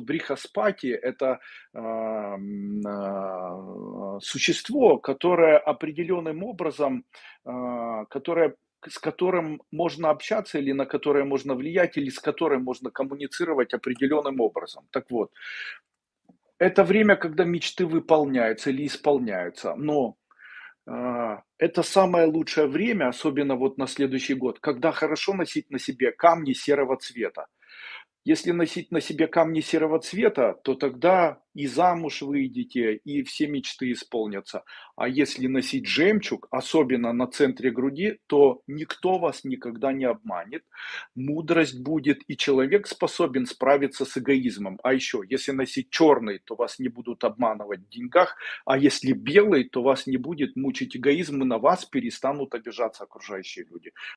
Брихаспати– это м, а, существо, которое определенным образом, а, которое с которым можно общаться или на которое можно влиять, или с которым можно коммуницировать определенным образом. Так вот, это время, когда мечты выполняются или исполняются, но а, это самое лучшее время, особенно вот на следующий год, когда хорошо носить на себе камни серого цвета. Если носить на себе камни серого цвета, то тогда и замуж выйдете, и все мечты исполнятся. А если носить жемчуг, особенно на центре груди, то никто вас никогда не обманет. Мудрость будет, и человек способен справиться с эгоизмом. А еще, если носить черный, то вас не будут обманывать в деньгах, а если белый, то вас не будет мучить эгоизм, и на вас перестанут обижаться окружающие люди.